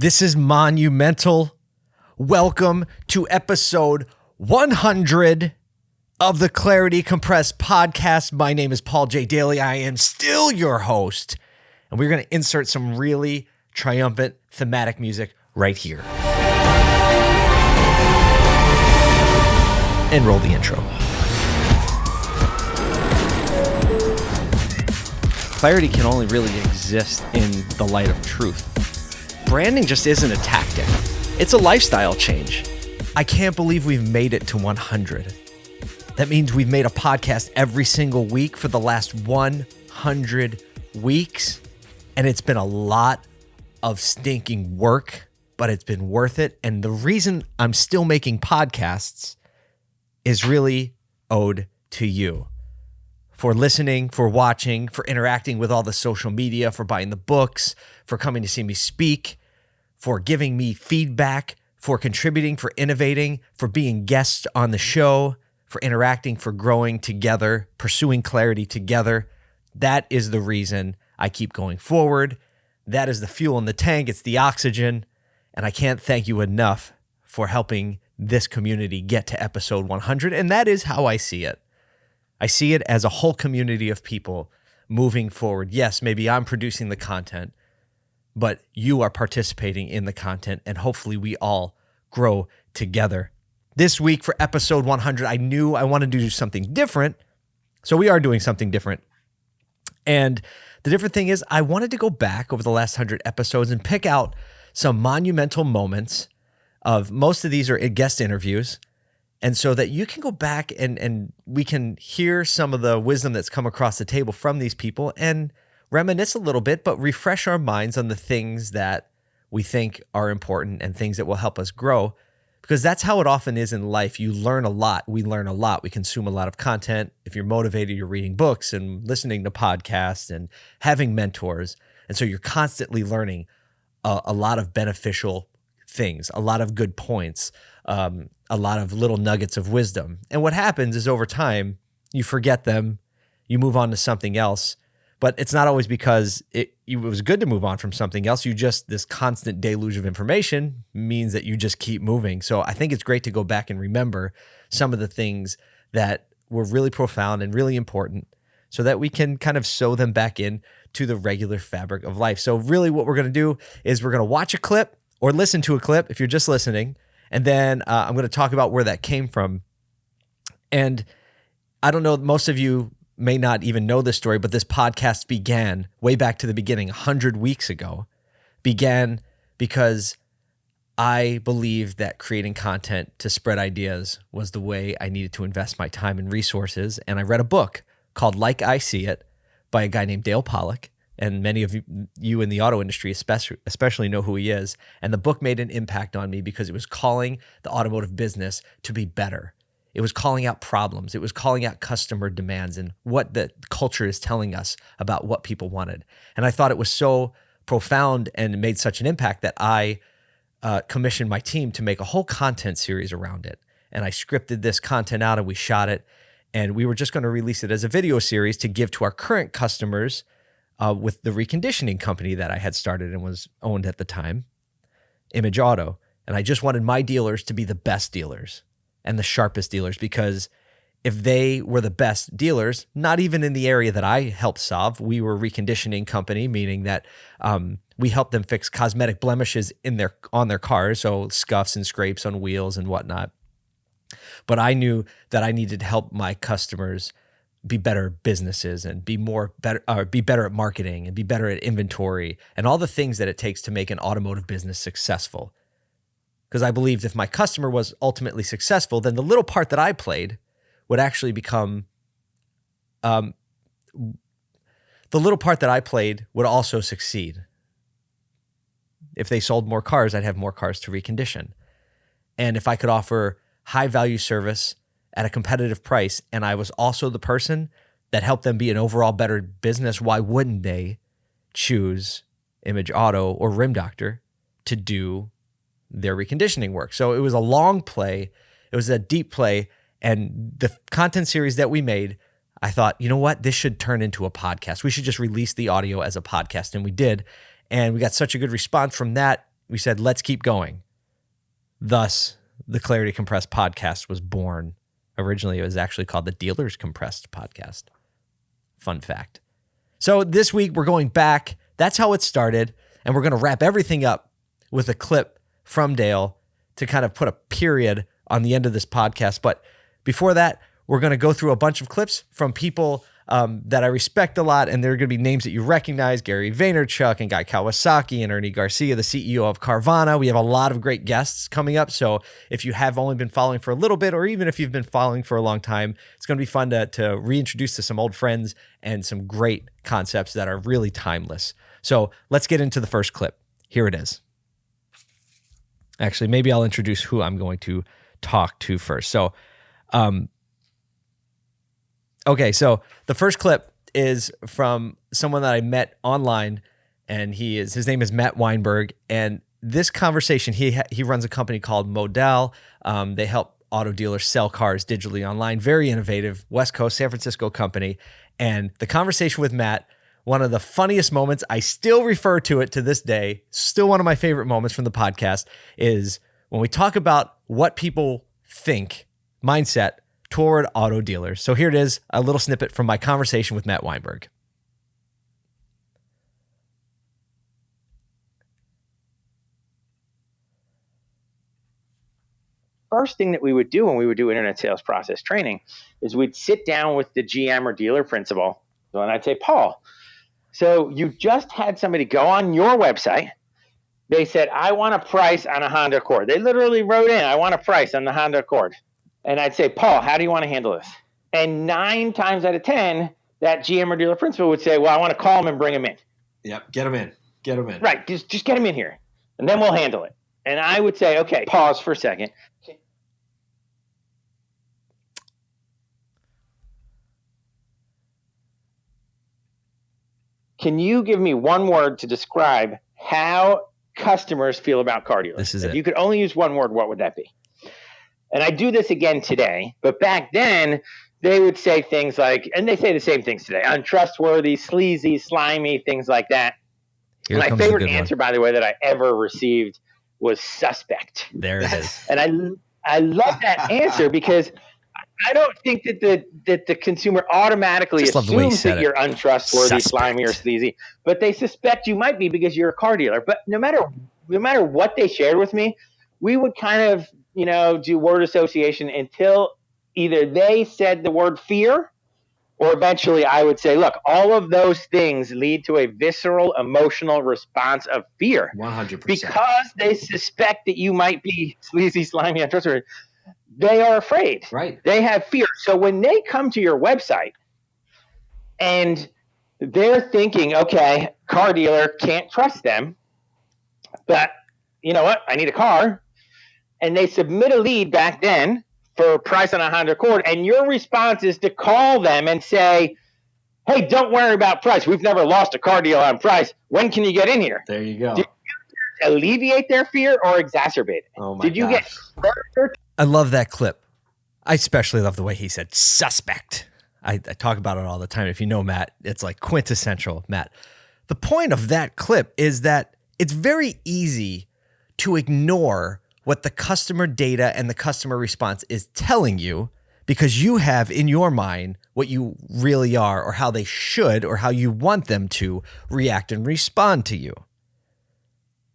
This is monumental. Welcome to episode 100 of the Clarity Compressed podcast. My name is Paul J. Daly. I am still your host, and we're going to insert some really triumphant thematic music right here. And roll the intro. Clarity can only really exist in the light of truth. Branding just isn't a tactic, it's a lifestyle change. I can't believe we've made it to 100. That means we've made a podcast every single week for the last 100 weeks. And it's been a lot of stinking work, but it's been worth it. And the reason I'm still making podcasts is really owed to you for listening, for watching, for interacting with all the social media, for buying the books, for coming to see me speak, for giving me feedback, for contributing, for innovating, for being guests on the show, for interacting, for growing together, pursuing clarity together. That is the reason I keep going forward. That is the fuel in the tank, it's the oxygen. And I can't thank you enough for helping this community get to episode 100. And that is how I see it. I see it as a whole community of people moving forward. Yes, maybe I'm producing the content, but you are participating in the content, and hopefully we all grow together. This week for episode 100, I knew I wanted to do something different. So we are doing something different. And the different thing is, I wanted to go back over the last 100 episodes and pick out some monumental moments of most of these are guest interviews and so that you can go back and and we can hear some of the wisdom that's come across the table from these people and reminisce a little bit but refresh our minds on the things that we think are important and things that will help us grow because that's how it often is in life. You learn a lot. We learn a lot. We consume a lot of content. If you're motivated you're reading books and listening to podcasts and having mentors. And so you're constantly learning a, a lot of beneficial things a lot of good points um, a lot of little nuggets of wisdom. And what happens is over time, you forget them, you move on to something else. But it's not always because it, it was good to move on from something else. You just, this constant deluge of information means that you just keep moving. So I think it's great to go back and remember some of the things that were really profound and really important so that we can kind of sew them back in to the regular fabric of life. So really what we're going to do is we're going to watch a clip or listen to a clip if you're just listening and then uh, I'm going to talk about where that came from. And I don't know, most of you may not even know this story, but this podcast began way back to the beginning, 100 weeks ago, began because I believed that creating content to spread ideas was the way I needed to invest my time and resources. And I read a book called Like I See It by a guy named Dale Pollak. and many of you in the auto industry especially, especially know who he is. And the book made an impact on me because it was calling the automotive business to be better. It was calling out problems. It was calling out customer demands and what the culture is telling us about what people wanted. And I thought it was so profound and made such an impact that I uh, commissioned my team to make a whole content series around it. And I scripted this content out and we shot it. And we were just going to release it as a video series to give to our current customers uh, with the reconditioning company that I had started and was owned at the time, Image Auto. And I just wanted my dealers to be the best dealers and the sharpest dealers because if they were the best dealers, not even in the area that I helped solve, we were reconditioning company, meaning that um, we helped them fix cosmetic blemishes in their on their cars, so scuffs and scrapes on wheels and whatnot. But I knew that I needed to help my customers be better businesses and be more better or uh, be better at marketing and be better at inventory and all the things that it takes to make an automotive business successful. Because I believed if my customer was ultimately successful, then the little part that I played would actually become um, the little part that I played would also succeed. If they sold more cars, I'd have more cars to recondition. And if I could offer high value service at a competitive price and I was also the person that helped them be an overall better business, why wouldn't they choose Image Auto or Rim Doctor to do their reconditioning work? So it was a long play, it was a deep play. And the content series that we made, I thought, you know what? This should turn into a podcast. We should just release the audio as a podcast. And we did. And we got such a good response from that we said, let's keep going. Thus, the Clarity Compressed podcast was born. Originally, it was actually called the Dealers Compressed podcast. Fun fact. So this week, we're going back. That's how it started. And we're going to wrap everything up with a clip from Dale to kind of put a period on the end of this podcast. But before that, we're going to go through a bunch of clips from people um, that I respect a lot, and there are going to be names that you recognize: Gary Vaynerchuk and Guy Kawasaki and Ernie Garcia, the CEO of Carvana. We have a lot of great guests coming up. So if you have only been following for a little bit, or even if you've been following for a long time, it's going to be fun to, to reintroduce to some old friends and some great concepts that are really timeless. So let's get into the first clip. Here it is. Actually, maybe I'll introduce who I'm going to talk to first. So, um, okay, so the first clip is from someone that I met online, and he is his name is Matt Weinberg, and this conversation he he runs a company called Modal. Um, they help auto dealers sell cars digitally online. Very innovative, West Coast, San Francisco company, and the conversation with Matt. One of the funniest moments, I still refer to it to this day, still one of my favorite moments from the podcast, is when we talk about what people think mindset toward auto dealers. So here it is a little snippet from my conversation with Matt Weinberg. First thing that we would do when we would do internet sales process training is we'd sit down with the GM or dealer principal. And I'd say, Paul, so you just had somebody go on your website. They said, I want a price on a Honda Accord. They literally wrote in, I want a price on the Honda Accord. And I'd say, Paul, how do you want to handle this? And nine times out of 10, that GM or dealer principal would say, Well, I want to call him and bring him in. Yep, get him in. Get him in. Right. Just, just get him in here and then we'll handle it. And I would say, Okay, pause for a second. Can you give me one word to describe how customers feel about car dealers? This is if it. you could only use one word, what would that be? And I do this again today, but back then they would say things like, and they say the same things today untrustworthy, sleazy, slimy, things like that. Here My favorite good one. answer, by the way, that I ever received was suspect. There it is. And I, I love that answer because I don't think that the that the consumer automatically Just love the way he assumes that it. you're untrustworthy, Suspect. slimy, or sleazy, but they suspect you might be because you're a car dealer. But no matter no matter what they shared with me, we would kind of you know do word association until either they said the word fear or eventually I would say, look, all of those things lead to a visceral emotional response of fear One hundred percent. because they suspect that you might be sleazy, slimy, untrustworthy. They are afraid. Right. They have fear. So when they come to your website and they're thinking, okay, car dealer can't trust them, but you know what? I need a car. And they submit a lead back then for a price on a Honda Accord, and your response is to call them and say, hey, don't worry about price. We've never lost a car deal on price. When can you get in here? There you go. Did- Alleviate their fear or exacerbate it? Oh my Did you gosh. get I love that clip. I especially love the way he said suspect. I, I talk about it all the time. If you know Matt, it's like quintessential Matt. The point of that clip is that it's very easy to ignore what the customer data and the customer response is telling you because you have in your mind what you really are or how they should or how you want them to react and respond to you.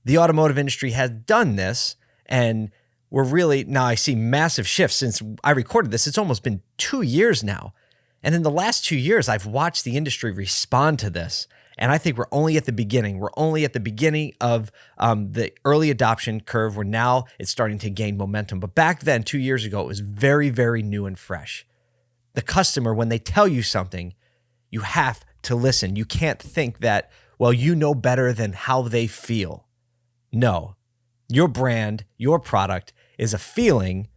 The automotive industry has done this and we're really now I see massive shifts since I recorded this. It's almost been two years now. And in the last two years, I've watched the industry respond to this. And I think we're only at the beginning. We're only at the beginning of um, the early adoption curve where now it's starting to gain momentum. But back then, two years ago, it was very, very new and fresh. The customer, when they tell you something, you have to listen. You can't think that, well, you know better than how they feel. No, your brand, your product is a feeling.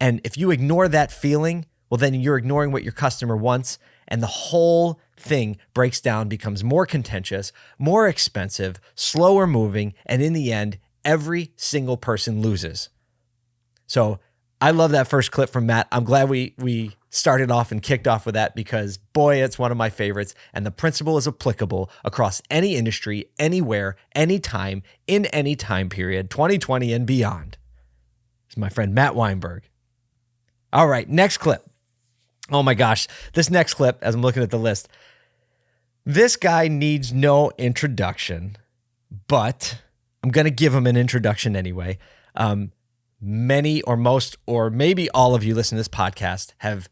And if you ignore that feeling, well, then you're ignoring what your customer wants. And the whole thing breaks down, becomes more contentious, more expensive, slower moving. And in the end, every single person loses. So I love that first clip from Matt. I'm glad we we started off and kicked off with that because boy, it's one of my favorites. And the principle is applicable across any industry, anywhere, anytime, in any time period, 2020 and beyond. It's my friend Matt Weinberg. All right, next clip. Oh my gosh, this next clip, as I'm looking at the list, this guy needs no introduction, but I'm going to give him an introduction anyway. Um, many or most, or maybe all of you listen to this podcast have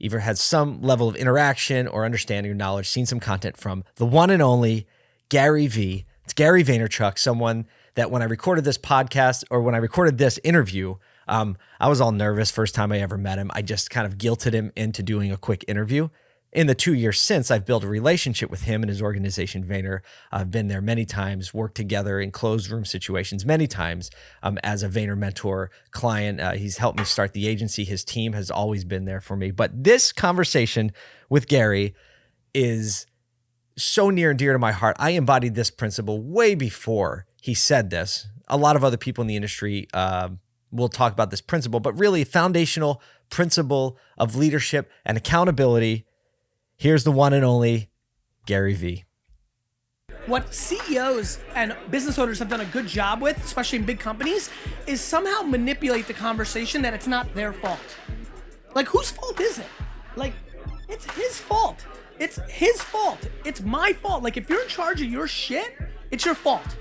either had some level of interaction or understanding or knowledge, seen some content from the one and only Gary V. It's Gary Vaynerchuk, someone that when I recorded this podcast or when I recorded this interview, um, I was all nervous first time I ever met him. I just kind of guilted him into doing a quick interview in the two years since, I've built a relationship with him and his organization, Vayner. I've been there many times, worked together in closed room situations many times um, as a Vayner mentor client. Uh, he's helped me start the agency. His team has always been there for me. But this conversation with Gary is so near and dear to my heart. I embodied this principle way before he said this. A lot of other people in the industry uh, will talk about this principle, but really, foundational principle of leadership and accountability Here's the one and only Gary Vee. What CEOs and business owners have done a good job with, especially in big companies, is somehow manipulate the conversation that it's not their fault. Like, whose fault is it? Like, it's his fault. It's his fault. It's my fault. Like, if you're in charge of your shit, it's your fault.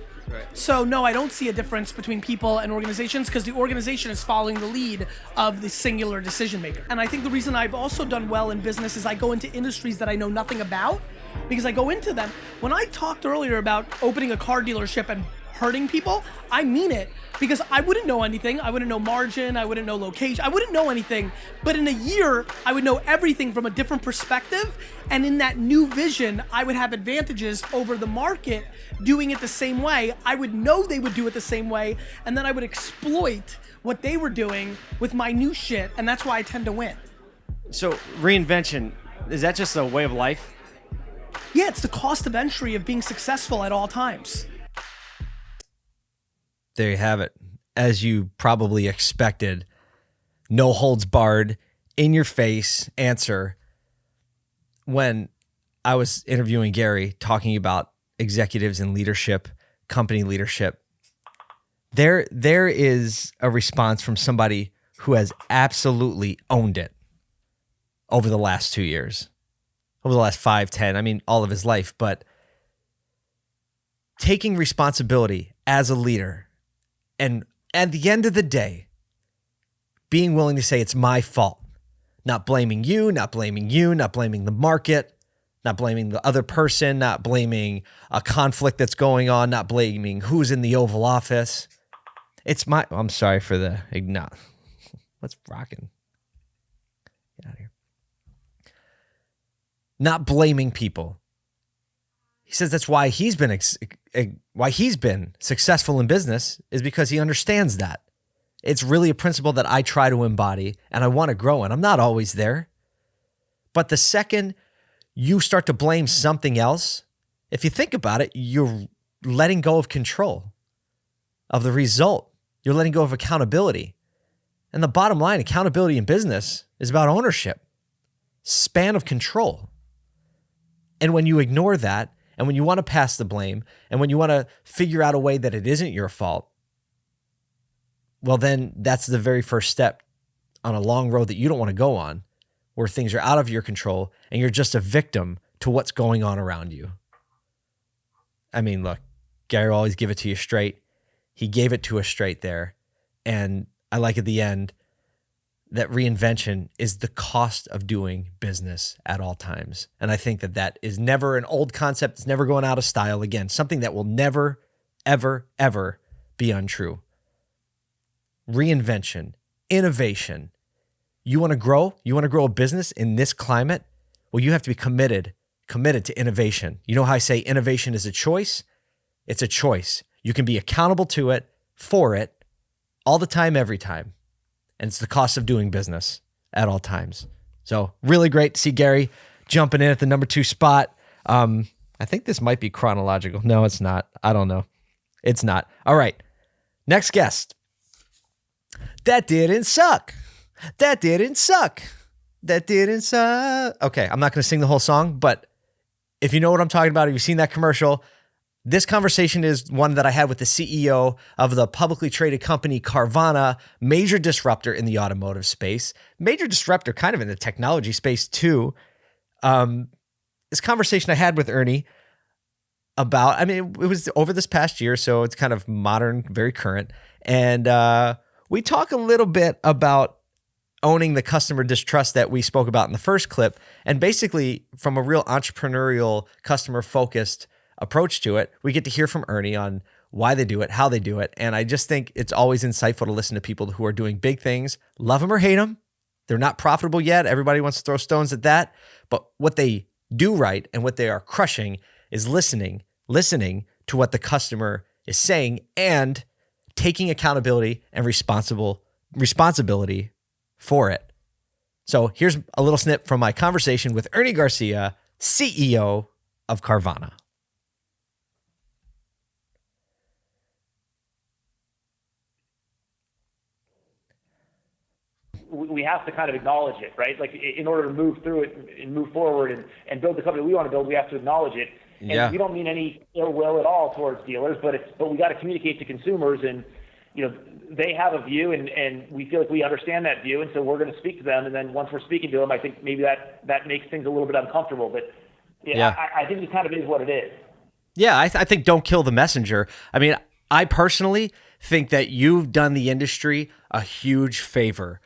So no, I don't see a difference between people and organizations because the organization is following the lead of the singular decision maker. And I think the reason I've also done well in business is I go into industries that I know nothing about because I go into them. When I talked earlier about opening a car dealership and hurting people, I mean it because I wouldn't know anything. I wouldn't know margin. I wouldn't know location. I wouldn't know anything. But in a year, I would know everything from a different perspective. And in that new vision, I would have advantages over the market doing it the same way. I would know they would do it the same way. And then I would exploit what they were doing with my new shit. And that's why I tend to win. So, reinvention, is that just a way of life? Yeah, it's the cost of entry of being successful at all times there you have it. As you probably expected, no holds barred, in your face answer. When I was interviewing Gary talking about executives and leadership, company leadership, there there is a response from somebody who has absolutely owned it over the last two years, over the last five, ten, I mean, all of his life, but taking responsibility as a leader and at the end of the day, being willing to say it's my fault, not blaming you, not blaming you, not blaming the market, not blaming the other person, not blaming a conflict that's going on, not blaming who's in the Oval Office. It's my, I'm sorry for the, not, what's rocking? Get out of here. Not blaming people. He says that's why he's been ex- why he's been successful in business is because he understands that. It's really a principle that I try to embody and I want to grow in. I'm not always there. But the second you start to blame something else, if you think about it, you're letting go of control of the result. You're letting go of accountability. And the bottom line, accountability in business is about ownership, span of control. And when you ignore that, and when you want to pass the blame and when you want to figure out a way that it isn't your fault, well, then that's the very first step on a long road that you don't want to go on where things are out of your control and you're just a victim to what's going on around you. I mean, look, Gary will always give it to you straight. He gave it to us straight there. And I like at the end, that reinvention is the cost of doing business at all times. And I think that that is never an old concept. It's never going out of style again, something that will never, ever, ever be untrue. Reinvention, innovation. You want to grow? You want to grow a business in this climate? Well, you have to be committed, committed to innovation. You know how I say innovation is a choice? It's a choice. You can be accountable to it, for it, all the time, every time and it's the cost of doing business at all times. So really great to see Gary jumping in at the number two spot. Um, I think this might be chronological. No, it's not. I don't know. It's not. All right. Next guest. That didn't suck. That didn't suck. that didn't suck. Okay, I'm not going to sing the whole song, but if you know what I'm talking about, if you've seen that commercial, this conversation is one that I had with the CEO of the publicly traded company Carvana, major disruptor in the automotive space, major disruptor kind of in the technology space too. Um, this conversation I had with Ernie about, I mean, it was over this past year, so it's kind of modern, very current. And uh, we talk a little bit about owning the customer distrust that we spoke about in the first clip, and basically from a real entrepreneurial, customer focused approach to it, we get to hear from Ernie on why they do it, how they do it. And I just think it's always insightful to listen to people who are doing big things, love them or hate them. They're not profitable yet. Everybody wants to throw stones at that. But what they do right and what they are crushing is listening, listening to what the customer is saying and taking accountability and responsible responsibility for it. So here's a little snip from my conversation with Ernie Garcia, CEO of Carvana. We have to kind of acknowledge it, right? Like in order to move through it and move forward and, and build the company we want to build, we have to acknowledge it. And Yeah. we don't mean any ill will at all towards dealers, but it's but we got to communicate to consumers and you know they have a view and and we feel like we understand that view and so we're going to speak to them and then once we're speaking to them, I think maybe that that makes things a little bit uncomfortable, but yeah, Yeah. I, I think it kind of is what it is. Yeah, I, th- I think don't kill the messenger. I mean, I personally think that you've done the industry a huge favor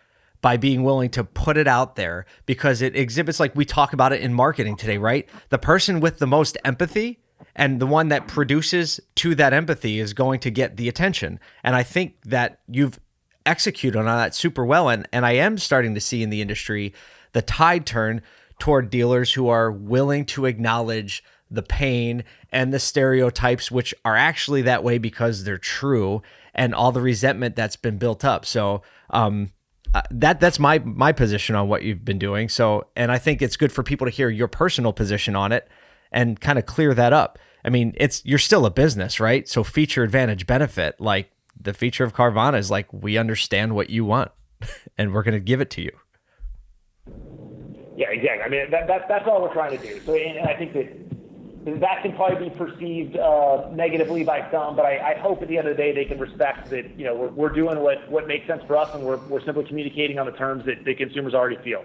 by being willing to put it out there because it exhibits, like we talk about it in marketing today, right? The person with the most empathy and the one that produces to that empathy is going to get the attention. And I think that you've executed on that super well. And, and I am starting to see in the industry the tide turn toward dealers who are willing to acknowledge the pain and the stereotypes, which are actually that way because they're true, and all the resentment that's been built up. So, um, uh, that that's my my position on what you've been doing. So, and I think it's good for people to hear your personal position on it and kind of clear that up. I mean, it's you're still a business, right? So, feature advantage benefit, like the feature of Carvana is like we understand what you want, and we're going to give it to you. Yeah, exactly. I mean, that, that, that's all we're trying to do. So, and, I think that that can probably be perceived uh, negatively by some, but I, I hope at the end of the day they can respect that, you know, we're, we're doing what, what makes sense for us and we're, we're simply communicating on the terms that the consumers already feel.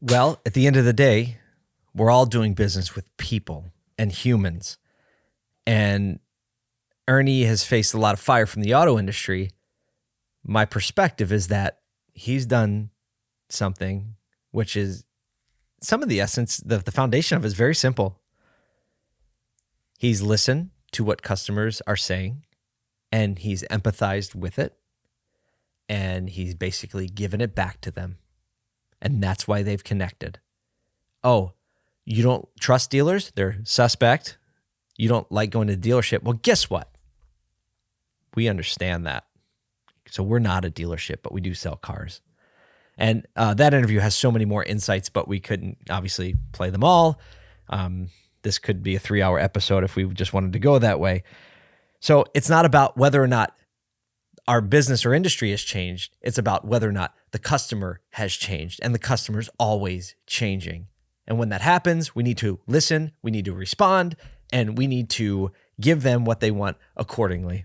Well, at the end of the day, we're all doing business with people and humans. And Ernie has faced a lot of fire from the auto industry. My perspective is that he's done something which is some of the essence, the, the foundation of it is very simple. He's listened to what customers are saying and he's empathized with it and he's basically given it back to them and that's why they've connected. Oh, you don't trust dealers? They're suspect. You don't like going to the dealership. Well, guess what? We understand that. So we're not a dealership, but we do sell cars. And uh, that interview has so many more insights, but we couldn't obviously play them all. Um, this could be a three hour episode if we just wanted to go that way. So it's not about whether or not our business or industry has changed. It's about whether or not the customer has changed, and the customer's always changing. And when that happens, we need to listen, we need to respond, and we need to give them what they want accordingly.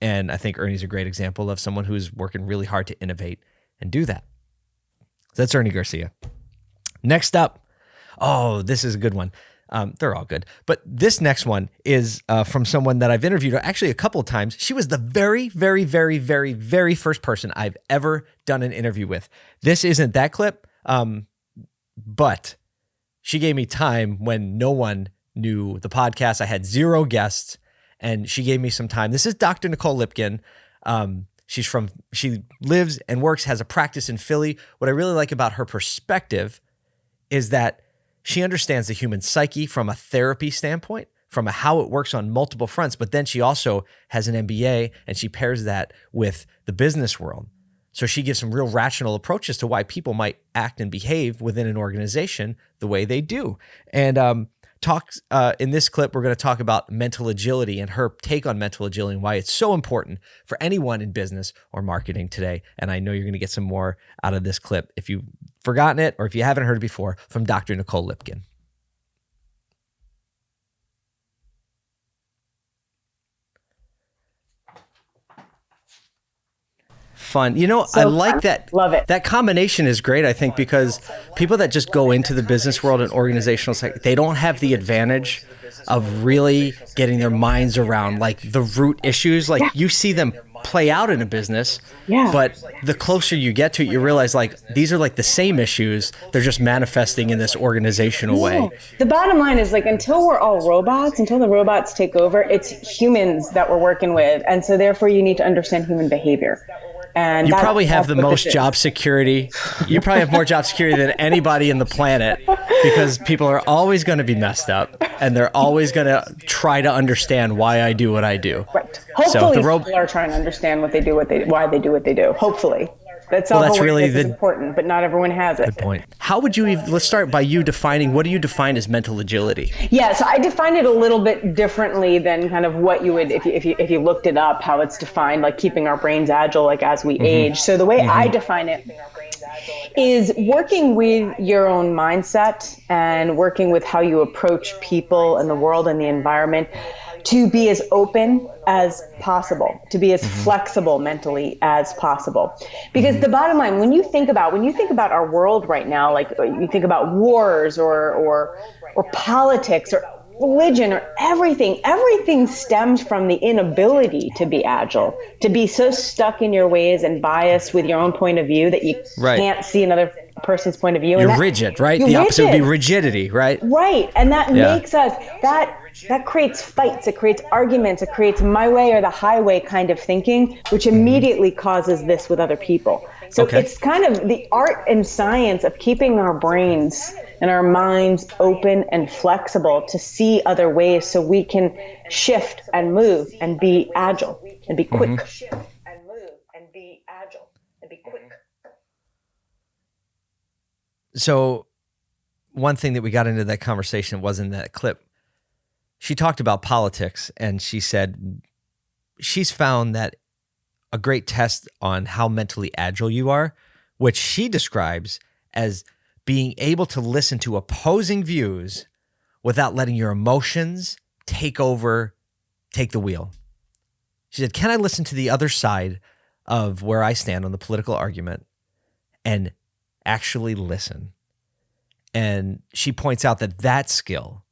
And I think Ernie's a great example of someone who's working really hard to innovate and do that. That's Ernie Garcia. Next up, oh, this is a good one. Um, they're all good. But this next one is uh, from someone that I've interviewed actually a couple of times. She was the very, very, very, very, very first person I've ever done an interview with. This isn't that clip, um, but she gave me time when no one knew the podcast. I had zero guests, and she gave me some time. This is Dr. Nicole Lipkin. Um, she's from, she lives and works, has a practice in Philly. What I really like about her perspective is that she understands the human psyche from a therapy standpoint, from a how it works on multiple fronts. But then she also has an MBA and she pairs that with the business world. So she gives some real rational approaches to why people might act and behave within an organization the way they do. And um, talk uh, in this clip. We're going to talk about mental agility and her take on mental agility and why it's so important for anyone in business or marketing today. And I know you're going to get some more out of this clip if you've forgotten it or if you haven't heard it before from Dr. Nicole Lipkin. Fun. You know, so I like fun. that. Love it. That combination is great, I think, because people that just go into the business world and organizational side, they don't have the advantage of really getting their minds around like the root issues. Like yeah. you see them play out in a business. Yeah. But the closer you get to it, you realize like these are like the same issues. They're just manifesting in this organizational yeah. way. The bottom line is like until we're all robots, until the robots take over, it's humans that we're working with. And so therefore you need to understand human behavior. And you probably have the most job security. You probably have more job security than anybody in the planet because people are always going to be messed up and they're always going to try to understand why I do what I do. Right. Hopefully, so ro- people are trying to understand what they do, what they why they do what they do. Hopefully. That's well, that's really the, important, but not everyone has it. Good point. How would you? even? Let's start by you defining. What do you define as mental agility? Yeah, so I define it a little bit differently than kind of what you would if you if you if you looked it up, how it's defined, like keeping our brains agile, like as we mm-hmm. age. So the way mm-hmm. I define it is working with your own mindset and working with how you approach people and the world and the environment to be as open as possible, to be as mm-hmm. flexible mentally as possible. Because mm-hmm. the bottom line, when you think about when you think about our world right now, like you think about wars or or or politics or religion or everything, everything stems from the inability to be agile, to be so stuck in your ways and biased with your own point of view that you right. can't see another person's point of view. You're that, rigid, right? You're the opposite rigid. would be rigidity, right? Right. And that yeah. makes us that that creates fights, it creates arguments, it creates my way or the highway kind of thinking, which mm-hmm. immediately causes this with other people. So okay. it's kind of the art and science of keeping our brains and our minds open and flexible to see other ways so we can shift and move and be agile and be quick. Mm-hmm. Shift and move and be agile and be quick. So one thing that we got into that conversation was in that clip. She talked about politics and she said she's found that a great test on how mentally agile you are, which she describes as being able to listen to opposing views without letting your emotions take over, take the wheel. She said, Can I listen to the other side of where I stand on the political argument and actually listen? And she points out that that skill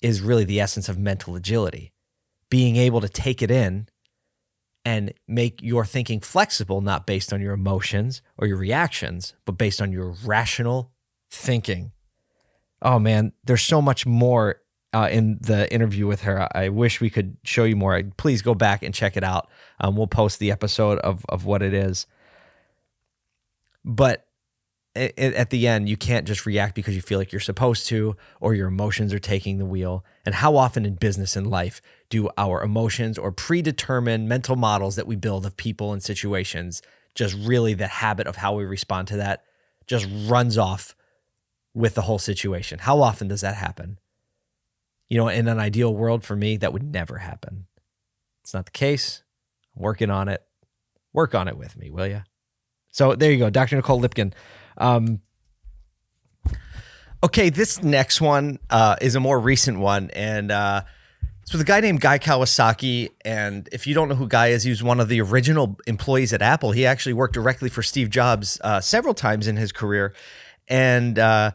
is really the essence of mental agility, being able to take it in and make your thinking flexible, not based on your emotions or your reactions, but based on your rational thinking. Oh man, there's so much more uh, in the interview with her. I wish we could show you more. Please go back and check it out. Um, we'll post the episode of of what it is. But at the end, you can't just react because you feel like you're supposed to, or your emotions are taking the wheel. And how often in business and life do our emotions or predetermined mental models that we build of people and situations just really the habit of how we respond to that just runs off with the whole situation? How often does that happen? You know, in an ideal world for me, that would never happen. It's not the case. I'm working on it. Work on it with me, will you? So there you go, Dr. Nicole Lipkin. Um, okay, this next one uh, is a more recent one, and uh, it's with a guy named Guy Kawasaki. And if you don't know who Guy is, he was one of the original employees at Apple. He actually worked directly for Steve Jobs uh, several times in his career, and uh,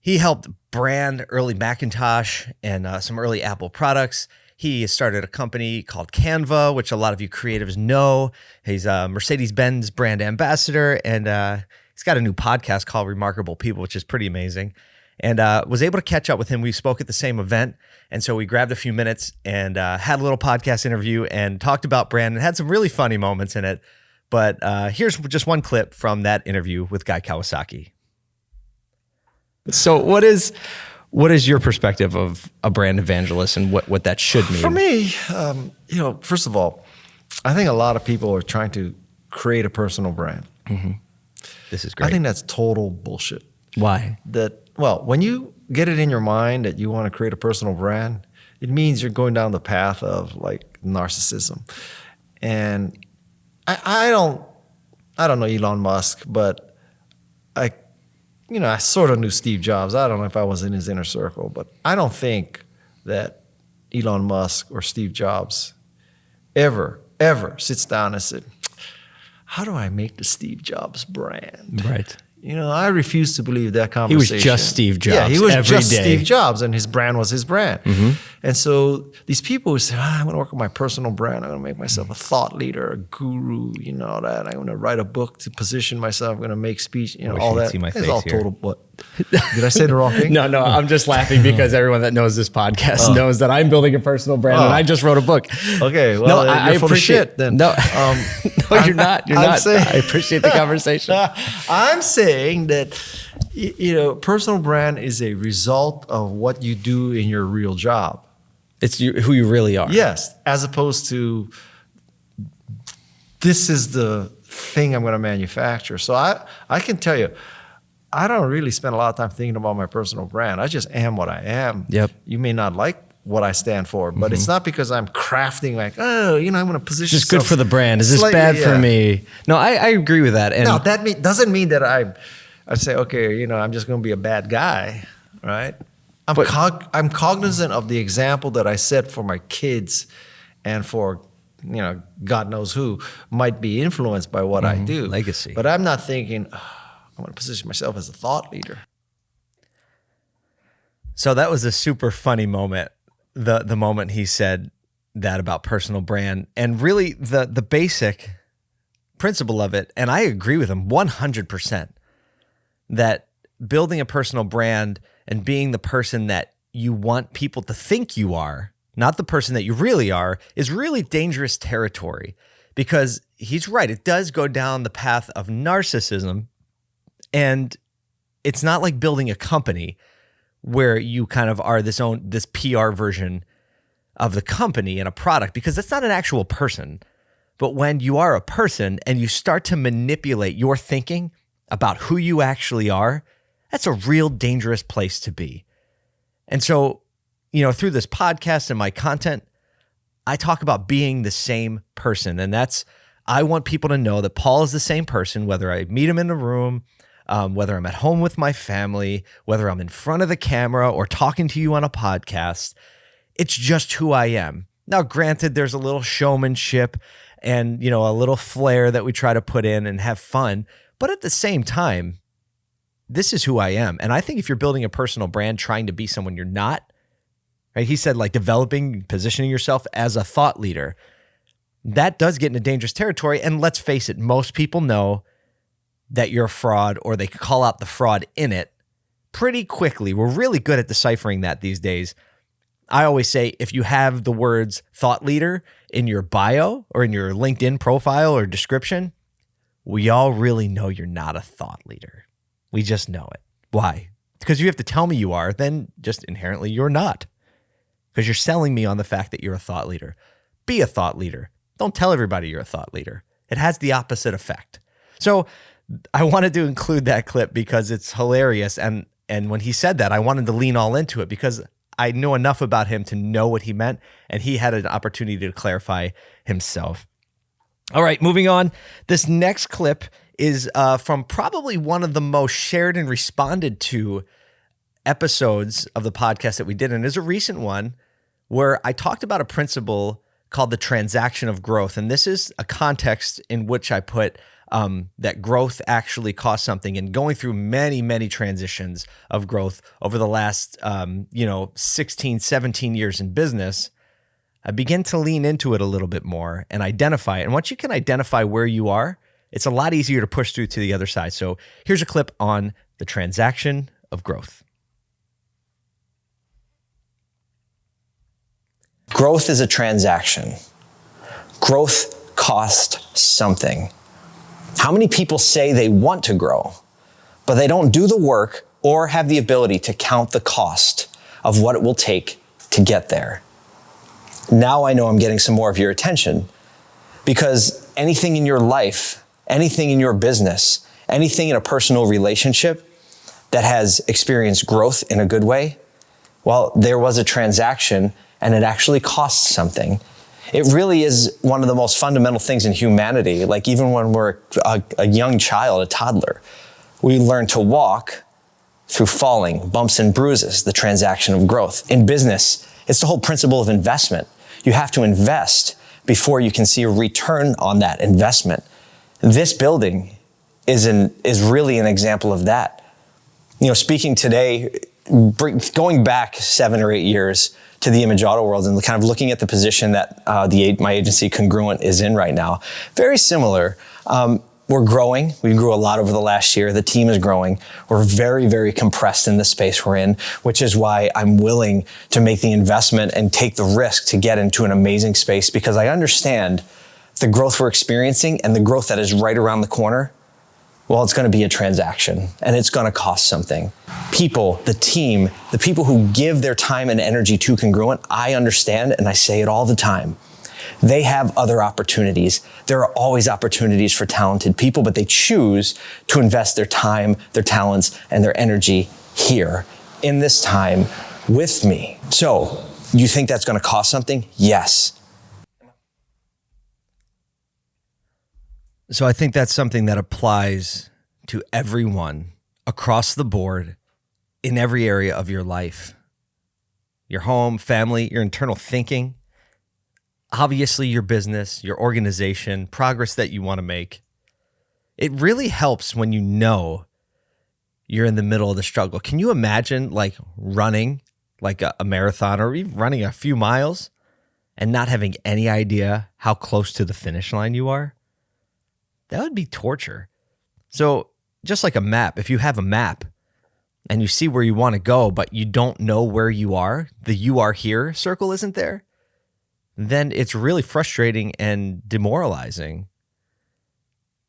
he helped brand early Macintosh and uh, some early Apple products. He started a company called Canva, which a lot of you creatives know. He's a Mercedes Benz brand ambassador, and uh, he's got a new podcast called Remarkable People, which is pretty amazing. And uh, was able to catch up with him. We spoke at the same event, and so we grabbed a few minutes and uh, had a little podcast interview and talked about brand and had some really funny moments in it. But uh, here's just one clip from that interview with Guy Kawasaki. So, what is what is your perspective of a brand evangelist and what, what that should mean? For me, um, you know, first of all, I think a lot of people are trying to create a personal brand. Mm-hmm. This is great. I think that's total bullshit. Why? That well, when you get it in your mind that you want to create a personal brand, it means you're going down the path of like narcissism. And I, I don't I don't know Elon Musk, but I you know, I sort of knew Steve Jobs. I don't know if I was in his inner circle, but I don't think that Elon Musk or Steve Jobs ever, ever sits down and said, How do I make the Steve Jobs brand? Right. You know, I refuse to believe that conversation. He was just Steve Jobs. Yeah, he was just day. Steve Jobs, and his brand was his brand. And so these people who say, ah, "I'm going to work on my personal brand. I'm going to make myself a thought leader, a guru. You know that. I'm going to write a book to position myself. I'm going to make speech. You know wish all that. It's all here. total. What? Did I say the wrong thing? No, no, I'm just laughing because everyone that knows this podcast knows that I'm building a personal brand and Oh. I just wrote a book. Okay, well, no, uh, I, you're I full of appreciate shit then. No, Um, no, you're not. You're I'm not. saying- I appreciate the conversation. I'm saying that you know, personal brand is a result of what you do in your real job. It's you, who you really are. Yes, as opposed to this is the thing I'm going to manufacture. So I I can tell you, I don't really spend a lot of time thinking about my personal brand. I just am what I am. Yep. Mm-hmm. You may not like what I stand for, but it's not because I'm crafting like, oh, you know, I'm going to position. Just good for the brand. Is this slightly- bad for yeah. me? No, I, I agree with that. And No, that mean, doesn't mean that I, I say, okay, you know, I'm just going to be a bad guy, right? I'm, But- cog- I'm cognizant of the example that I set for my kids and for, you know, God knows who might be influenced by what I do. Mm-hmm. Legacy. But I'm not thinking, "Ah, I want to position myself as a thought leader. So that was a super funny moment. The the moment he said that about personal brand and really the the basic principle of it and I agree with him 100% that building a personal brand and being the person that you want people to think you are, not the person that you really are, is really dangerous territory because he's right. It does go down the path of narcissism. And it's not like building a company where you kind of are this own this PR version of the company and a product because that's not an actual person. But when you are a person and you start to manipulate your thinking about who you actually are, that's a real dangerous place to be. And so, you know, through this podcast and my content, I talk about being the same person. And that's, I want people to know that Paul is the same person, whether I meet him in a room, um, whether I'm at home with my family, whether I'm in front of the camera or talking to you on a podcast. It's just who I am. Now, granted, there's a little showmanship and, you know, a little flair that we try to put in and have fun. But at the same time, this is who I am. And I think if you're building a personal brand trying to be someone you're not, right? He said like developing, positioning yourself as a thought leader. That does get into dangerous territory. And let's face it, most people know that you're a fraud or they call out the fraud in it pretty quickly. We're really good at deciphering that these days. I always say if you have the words thought leader in your bio or in your LinkedIn profile or description, we all really know you're not a thought leader. We just know it. Why? Because you have to tell me you are, then just inherently you're not. Because you're selling me on the fact that you're a thought leader. Be a thought leader. Don't tell everybody you're a thought leader. It has the opposite effect. So I wanted to include that clip because it's hilarious. And and when he said that, I wanted to lean all into it because I know enough about him to know what he meant, and he had an opportunity to clarify himself. All right, moving on. This next clip is uh, from probably one of the most shared and responded to episodes of the podcast that we did. And it's a recent one where I talked about a principle called the transaction of growth. And this is a context in which I put um, that growth actually costs something and going through many, many transitions of growth over the last, um, you know, 16, 17 years in business. I begin to lean into it a little bit more and identify it. And once you can identify where you are, it's a lot easier to push through to the other side. So here's a clip on the transaction of growth. Growth is a transaction. Growth costs something. How many people say they want to grow, but they don't do the work or have the ability to count the cost of what it will take to get there? Now I know I'm getting some more of your attention because anything in your life, anything in your business, anything in a personal relationship that has experienced growth in a good way, well, there was a transaction and it actually costs something. It really is one of the most fundamental things in humanity. Like even when we're a, a young child, a toddler, we learn to walk through falling, bumps and bruises, the transaction of growth. In business, it's the whole principle of investment. You have to invest before you can see a return on that investment. This building is, an, is really an example of that. You know, speaking today, going back seven or eight years to the image auto world and kind of looking at the position that uh, the my agency Congruent is in right now, very similar. Um, we're growing. We grew a lot over the last year. The team is growing. We're very, very compressed in the space we're in, which is why I'm willing to make the investment and take the risk to get into an amazing space because I understand the growth we're experiencing and the growth that is right around the corner. Well, it's going to be a transaction and it's going to cost something. People, the team, the people who give their time and energy to Congruent, I understand and I say it all the time they have other opportunities. There are always opportunities for talented people, but they choose to invest their time, their talents, and their energy here in this time with me. So, you think that's going to cost something? Yes. So, I think that's something that applies to everyone across the board in every area of your life your home, family, your internal thinking, obviously your business, your organization, progress that you want to make. It really helps when you know you're in the middle of the struggle. Can you imagine like running like a, a marathon or even running a few miles and not having any idea how close to the finish line you are? That would be torture. So, just like a map, if you have a map and you see where you want to go, but you don't know where you are, the you are here circle isn't there, then it's really frustrating and demoralizing.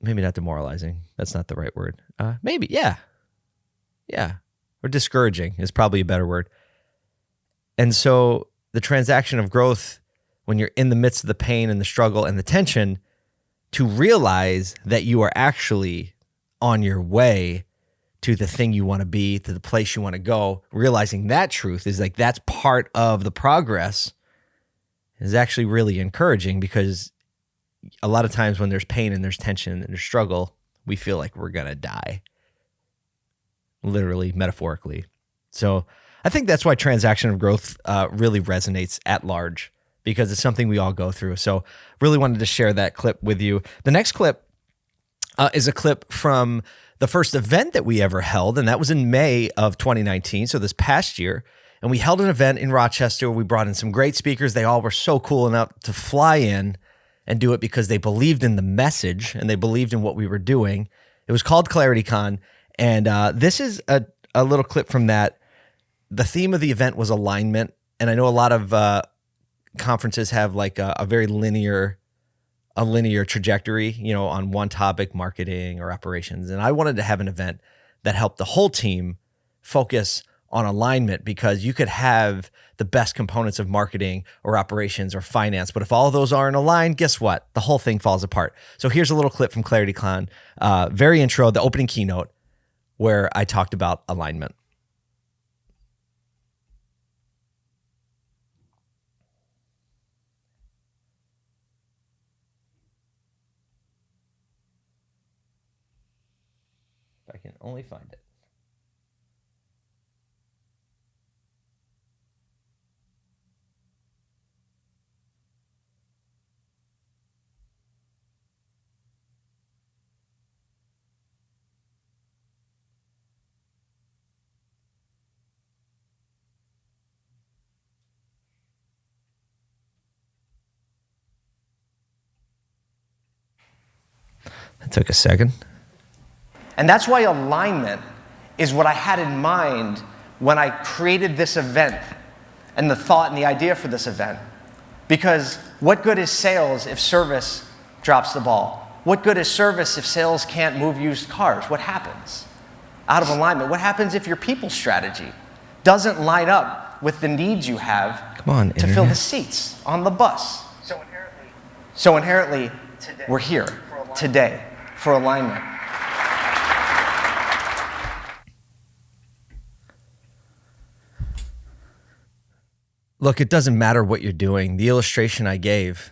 Maybe not demoralizing. That's not the right word. Uh, maybe, yeah. Yeah. Or discouraging is probably a better word. And so the transaction of growth, when you're in the midst of the pain and the struggle and the tension, to realize that you are actually on your way to the thing you want to be, to the place you want to go, realizing that truth is like that's part of the progress is actually really encouraging because a lot of times when there's pain and there's tension and there's struggle, we feel like we're going to die. Literally, metaphorically. So I think that's why transaction of growth uh, really resonates at large because it's something we all go through. So really wanted to share that clip with you. The next clip uh, is a clip from the first event that we ever held, and that was in May of 2019. So this past year. And we held an event in Rochester. We brought in some great speakers. They all were so cool enough to fly in and do it because they believed in the message and they believed in what we were doing. It was called ClarityCon. And uh, this is a, a little clip from that. The theme of the event was alignment. And I know a lot of uh, conferences have like a, a very linear a linear trajectory, you know, on one topic, marketing or operations. And I wanted to have an event that helped the whole team focus on alignment because you could have the best components of marketing or operations or finance, but if all those aren't aligned, guess what? The whole thing falls apart. So here's a little clip from ClarityCon, uh, very intro, the opening keynote, where I talked about alignment. I can only find it. It took a second. And that's why alignment is what I had in mind when I created this event and the thought and the idea for this event. Because what good is sales if service drops the ball? What good is service if sales can't move used cars? What happens? Out of alignment. What happens if your people strategy doesn't line up with the needs you have Come on, to internet. fill the seats on the bus? So inherently, so inherently today, we're here today for alignment. Look, it doesn't matter what you're doing. The illustration I gave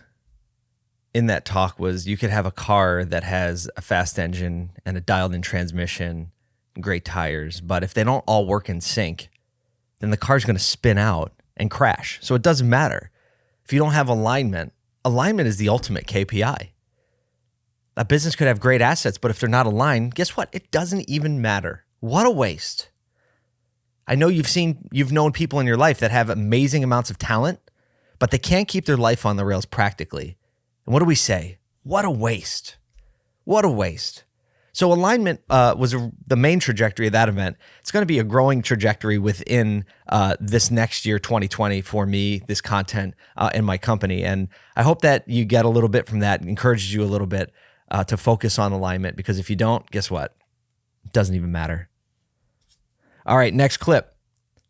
in that talk was you could have a car that has a fast engine and a dialed in transmission, great tires, but if they don't all work in sync, then the car's going to spin out and crash. So it doesn't matter. If you don't have alignment, alignment is the ultimate KPI. A business could have great assets, but if they're not aligned, guess what? It doesn't even matter. What a waste. I know you've seen, you've known people in your life that have amazing amounts of talent, but they can't keep their life on the rails practically. And what do we say? What a waste. What a waste. So alignment uh, was the main trajectory of that event. It's going to be a growing trajectory within uh, this next year, 2020, for me, this content uh, in my company. And I hope that you get a little bit from that, encourages you a little bit uh, to focus on alignment. Because if you don't, guess what? It doesn't even matter. All right, next clip.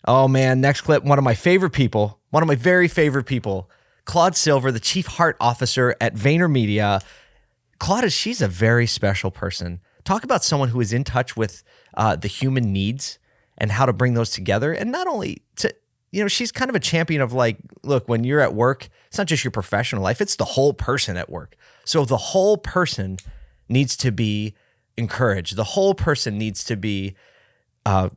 Oh man, next clip. One of my favorite people, one of my very favorite people, Claude Silver, the chief heart officer at VaynerMedia. Claude, is she's a very special person. Talk about someone who is in touch with uh, the human needs and how to bring those together. And not only to, you know, she's kind of a champion of like, look, when you're at work, it's not just your professional life, it's the whole person at work. So the whole person needs to be encouraged. The whole person needs to be uh,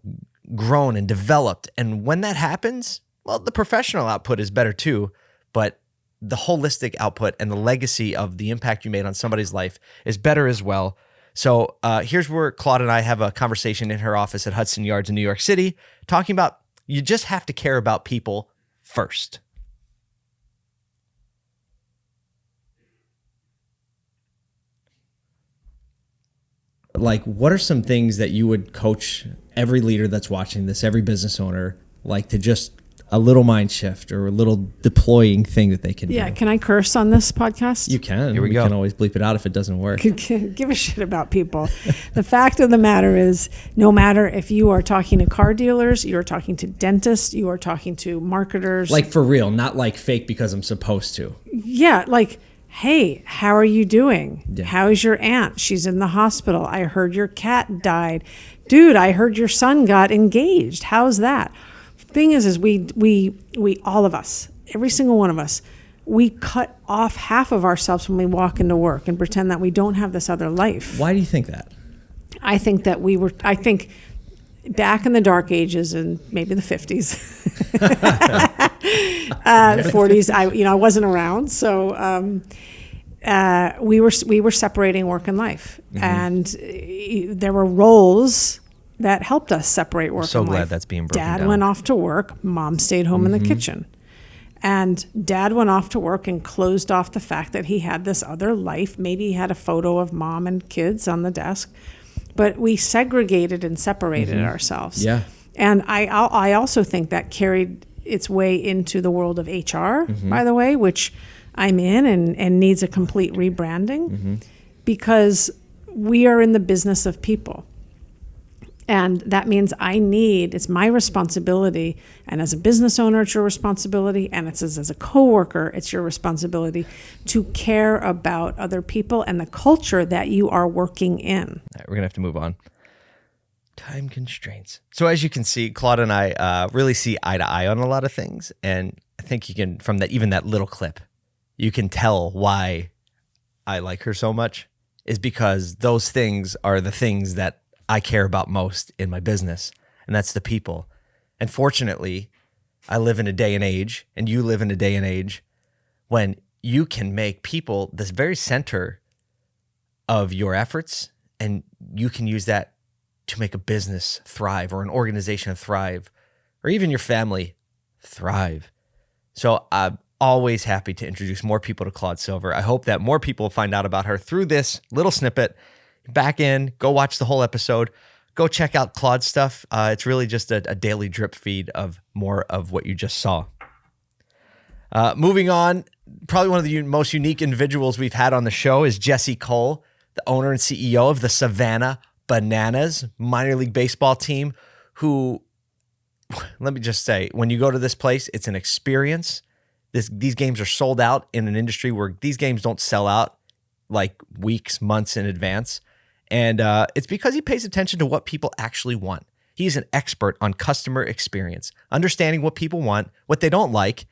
grown and developed. And when that happens, well, the professional output is better too, but the holistic output and the legacy of the impact you made on somebody's life is better as well. So uh, here's where Claude and I have a conversation in her office at Hudson Yards in New York City, talking about you just have to care about people first. Like, what are some things that you would coach every leader that's watching this, every business owner, like to just a little mind shift or a little deploying thing that they can Yeah, do? can I curse on this podcast? You can. Here we go. can always bleep it out if it doesn't work. give a shit about people. the fact of the matter is, no matter if you are talking to car dealers, you are talking to dentists, you are talking to marketers. Like for real, not like fake because I'm supposed to. yeah, like, hey, how are you doing? How's your aunt? She's in the hospital. I heard your cat died. Dude, I heard your son got engaged. How's that? Thing is, is we we we all of us, every single one of us, we cut off half of ourselves when we walk into work and pretend that we don't have this other life. Why do you think that? I think that we were, I think back in the dark ages and maybe the 50s, uh, 40s, I, you know, I wasn't around. So, um, uh, we were, we were separating work and life Mhm. and uh, there were roles that helped us separate work so and glad life. that's being broken Dad down. went off to work, mom stayed home in the Mhm. kitchen. And dad went off to work and closed off the fact that he had this other life. Maybe he had a photo of mom and kids on the desk, but we segregated and separated Mhm. ourselves. Yeah. And I, I also think that carried its way into the world of HR, Mhm. by the way, which I'm in and, and needs a complete rebranding Mm-hmm. because we are in the business of people. And that means I need, it's my responsibility. And as a business owner, it's your responsibility. And it's as, as a coworker, it's your responsibility to care about other people and the culture that you are working in. All right, we're gonna have to move on. Time constraints. So as you can see, Claude and I uh, really see eye to eye on a lot of things, and I think you can from that even that little clip, you can tell why I like her so much is because those things are the things that I care about most in my business, and that's the people. And fortunately, I live in a day and age, and you live in a day and age when you can make people the very center of your efforts and you can use that to make a business thrive or an organization thrive or even your family thrive. So I'm always happy to introduce more people to Claude Silver. I hope that more people find out about her through this little snippet. Back in, go watch the whole episode. Go check out Claude's stuff. Uh, it's really just a, a daily drip feed of more of what you just saw. Uh, moving on, probably one of the most unique individuals we've had on the show is Jesse Cole, the owner and CEO of the Savannah Bananas minor league baseball team. Who, let me just say, when you go to this place, it's an experience. This these games are sold out in an industry where these games don't sell out like weeks, months in advance, and uh, it's because he pays attention to what people actually want. He is an expert on customer experience, understanding what people want, what they don't like,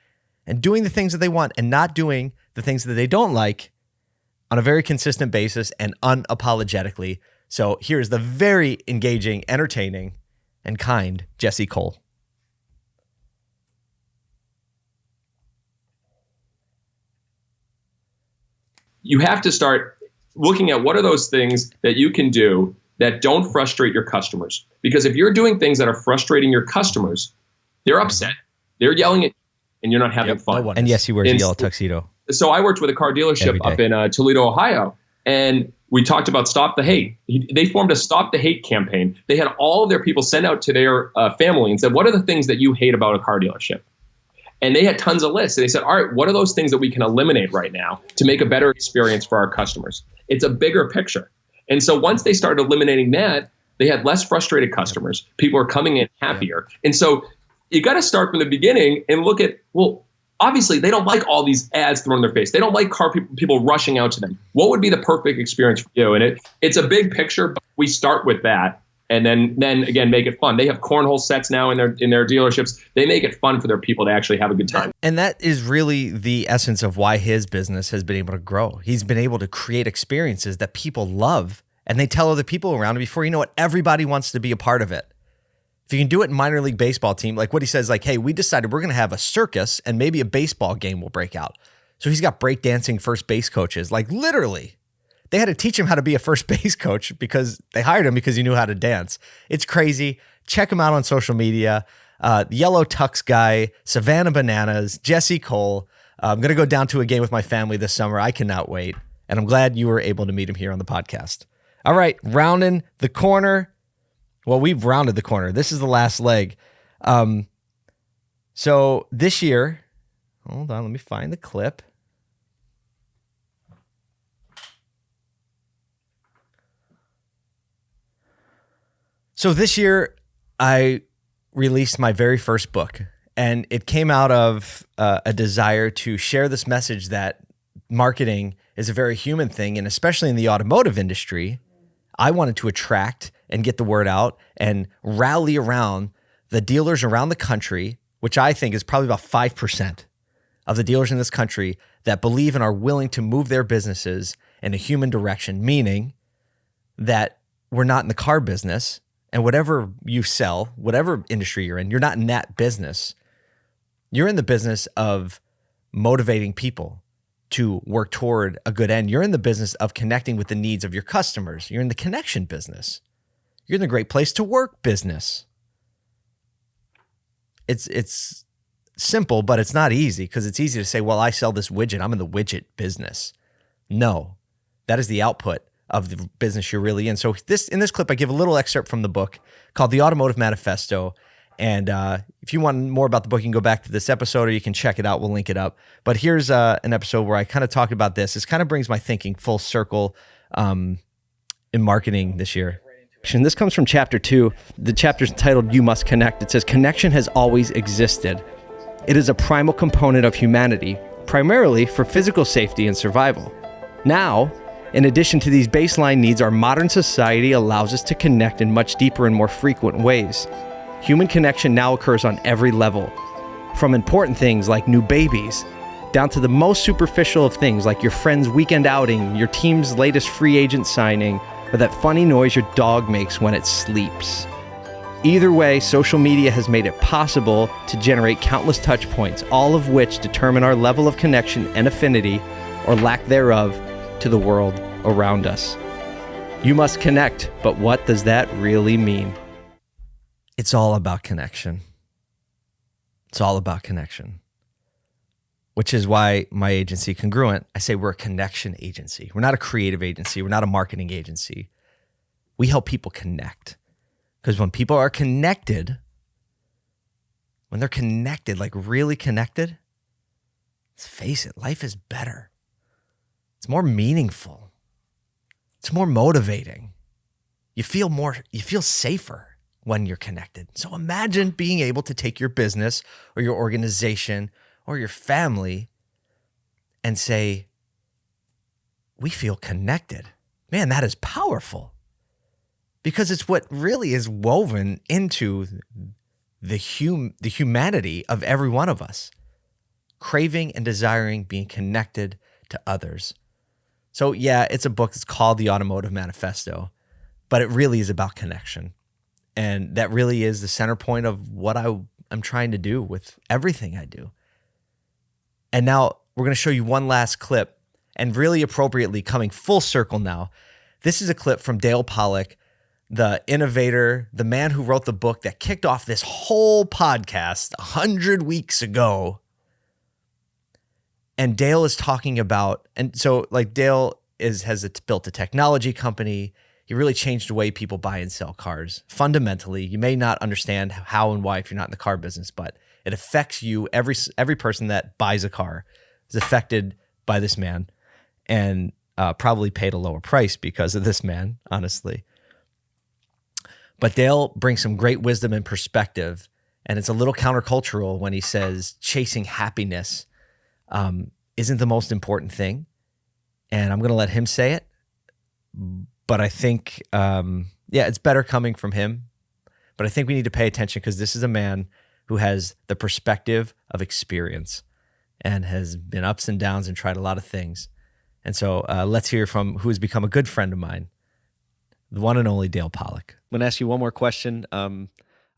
and doing the things that they want and not doing the things that they don't like on a very consistent basis and unapologetically. So here's the very engaging, entertaining, and kind Jesse Cole. You have to start looking at what are those things that you can do that don't frustrate your customers. Because if you're doing things that are frustrating your customers, they're upset, they're yelling at you, and you're not having Yep, fun. no. And yes, he wears a yellow tuxedo. so I worked with a car dealership up in uh, Toledo, Ohio, and we talked about Stop the Hate. He, they formed a Stop the Hate campaign. They had all of their people send out to their uh, family and said, "What are the things that you hate about a car dealership?" And they had tons of lists. And they said, "All right, what are those things that we can eliminate right now to make a better experience for our customers?" It's a bigger picture. And so once they started eliminating that, they had less frustrated customers. People are coming in happier. And so you got to start from the beginning and look at well obviously they don't like all these ads thrown in their face they don't like car people, people rushing out to them what would be the perfect experience for you and it it's a big picture but we start with that and then then again make it fun they have cornhole sets now in their in their dealerships they make it fun for their people to actually have a good time And that is really the essence of why his business has been able to grow. He's been able to create experiences that people love and they tell other people around him before you know it, everybody wants to be a part of it. If you can do it in minor league baseball team, like what he says, like, hey, we decided we're gonna have a circus and maybe a baseball game will break out. So he's got breakdancing first base coaches, like literally. They had to teach him how to be a first base coach because they hired him because he knew how to dance. It's crazy. Check him out on social media. Uh, Yellow Tux guy, Savannah Bananas, Jesse Cole. Uh, I'm going to go down to a game with my family this summer. I cannot wait. And I'm glad you were able to meet him here on the podcast. All right, rounding the corner. Well, we've rounded the corner. This is the last leg. Um, so this year, hold on, let me find the clip. So this year, I released my very first book, and it came out of uh, a desire to share this message that marketing is a very human thing, and especially in the automotive industry, I wanted to attract and get the word out and rally around the dealers around the country, which I think is probably about 5% of the dealers in this country that believe and are willing to move their businesses in a human direction, meaning that we're not in the car business and whatever you sell, whatever industry you're in, you're not in that business. You're in the business of motivating people to work toward a good end. You're in the business of connecting with the needs of your customers. You're in the connection business. You're in the great place to work business. It's it's simple, but it's not easy because it's easy to say, well, I sell this widget. I'm in the widget business. No, that is the output of the business you're really in. So this in this clip, I give a little excerpt from the book called The Automotive Manifesto. And uh, if you want more about the book, you can go back to this episode or you can check it out. We'll link it up. But here's uh, an episode where I kind of talk about this. This kind of brings my thinking full circle um, in marketing this year. And this comes from chapter two. The chapter is titled You Must Connect. It says, Connection has always existed. It is a primal component of humanity, primarily for physical safety and survival. Now, in addition to these baseline needs, our modern society allows us to connect in much deeper and more frequent ways. Human connection now occurs on every level, from important things like new babies, down to the most superficial of things like your friend's weekend outing, your team's latest free agent signing, or that funny noise your dog makes when it sleeps. Either way, social media has made it possible to generate countless touch points, all of which determine our level of connection and affinity, or lack thereof, to the world around us. You must connect, but what does that really mean? It's all about connection. It's all about connection. Which is why my agency, Congruent, I say we're a connection agency. We're not a creative agency. We're not a marketing agency. We help people connect. Because when people are connected, when they're connected, like really connected, let's face it, life is better. It's more meaningful. It's more motivating. You feel more, you feel safer when you're connected. So imagine being able to take your business or your organization or your family and say, we feel connected. Man, that is powerful. because it's what really is woven into the hum the humanity of every one of us craving and desiring being connected to others so yeah it's a book that's called the automotive manifesto but it really is about connection. And that really is the center point of what I, i'm trying to do with everything i do. And now we're going to show you one last clip and really appropriately coming full circle now. This is a clip from dale pollak the innovator, the man who wrote the book that kicked off this whole podcast a hundred weeks ago. And Dale is talking about, and so like Dale is has built a technology company. He really changed the way people buy and sell cars. Fundamentally, you may not understand how and why if you're not in the car business, but it affects you. Every every person that buys a car is affected by this man, and uh, probably paid a lower price because of this man. Honestly, but Dale brings some great wisdom and perspective. And it's a little countercultural when he says chasing happiness um, isn't the most important thing. And I'm going to let him say it. But I think, um, yeah, it's better coming from him. But I think we need to pay attention because this is a man who has the perspective of experience and has been ups and downs and tried a lot of things. And so uh, let's hear from who has become a good friend of mine, the one and only Dale Pollak. I'm going to ask you one more question. Um,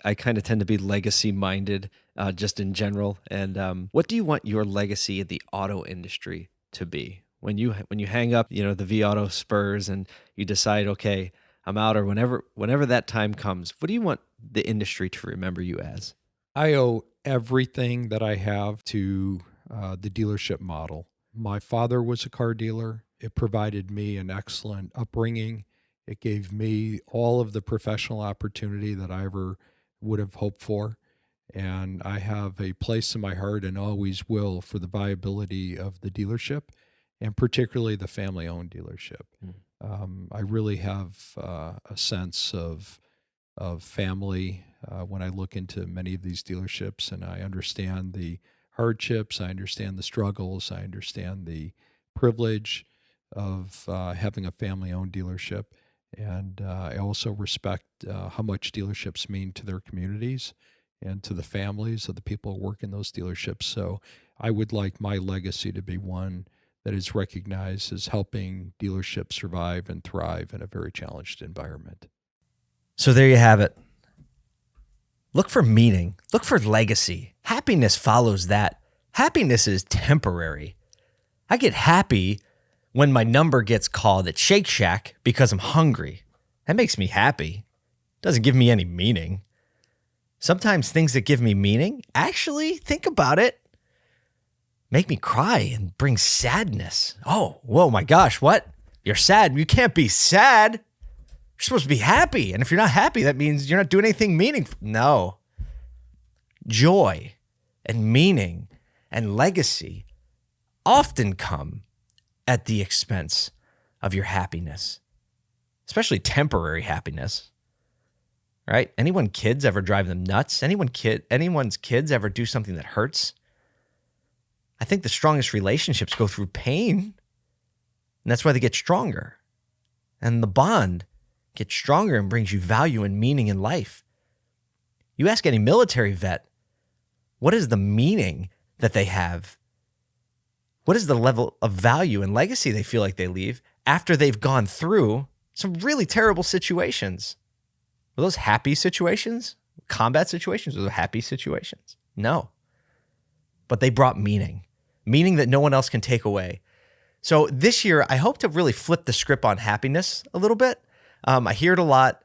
I kind of tend to be legacy minded uh, just in general. And um, what do you want your legacy in the auto industry to be? When you when you hang up, you know, the vAuto spurs and you decide, okay, I'm out, or whenever whenever that time comes, what do you want the industry to remember you as? I owe everything that I have to uh, the dealership model. My father was a car dealer. It provided me an excellent upbringing it gave me all of the professional opportunity that I ever would have hoped for. And I have a place in my heart and always will for the viability of the dealership and particularly the family owned dealership. Mm. Um, I really have uh, a sense of, of family uh, when I look into many of these dealerships and I understand the hardships, I understand the struggles, I understand the privilege of uh, having a family owned dealership. And uh, I also respect uh, how much dealerships mean to their communities and to the families of the people who work in those dealerships. So I would like my legacy to be one that is recognized as helping dealerships survive and thrive in a very challenged environment. So there you have it. Look for meaning, look for legacy. Happiness follows that. Happiness is temporary. I get happy when my number gets called at Shake Shack because I'm hungry. That makes me happy. Doesn't give me any meaning. Sometimes things that give me meaning, actually, think about it, make me cry and bring sadness. Oh, whoa, my gosh, what? You're sad. You can't be sad. You're supposed to be happy. And if you're not happy, that means you're not doing anything meaningful. No. Joy and meaning and legacy often come at the expense of your happiness, especially temporary happiness. Right? Anyone kids ever drive them nuts? Anyone kid anyone's kids ever do something that hurts? I think the strongest relationships go through pain. And that's why they get stronger. And the bond gets stronger and brings you value and meaning in life. You ask any military vet, what is the meaning that they have what is the level of value and legacy they feel like they leave after they've gone through some really terrible situations? Were those happy situations? Combat situations? Were those happy situations? No. But they brought meaning, meaning that no one else can take away. So this year, I hope to really flip the script on happiness a little bit. Um, I hear it a lot.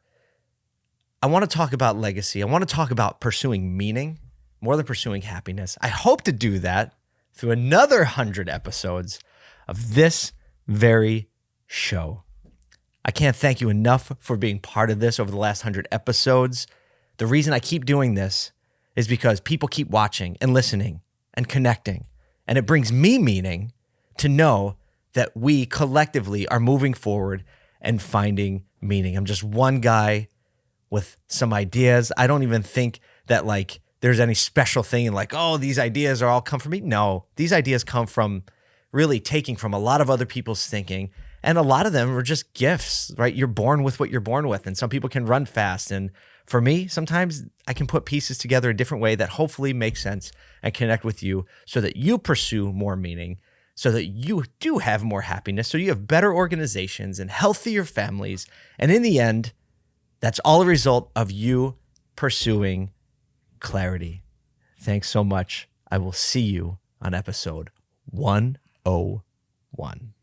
I want to talk about legacy. I want to talk about pursuing meaning more than pursuing happiness. I hope to do that through another 100 episodes of this very show. I can't thank you enough for being part of this over the last 100 episodes. The reason I keep doing this is because people keep watching and listening and connecting. And it brings me meaning to know that we collectively are moving forward and finding meaning. I'm just one guy with some ideas. I don't even think that like there's any special thing like, oh, these ideas are all come from me. No, these ideas come from really taking from a lot of other people's thinking And a lot of them are just gifts, right? You're born with what you're born with. And some people can run fast. And for me, sometimes I can put pieces together a different way that hopefully makes sense and connect with you so that you pursue more meaning, so that you do have more happiness, so you have better organizations and healthier families. And in the end, that's all a result of you pursuing clarity. Thanks so much. I will see you on episode 101.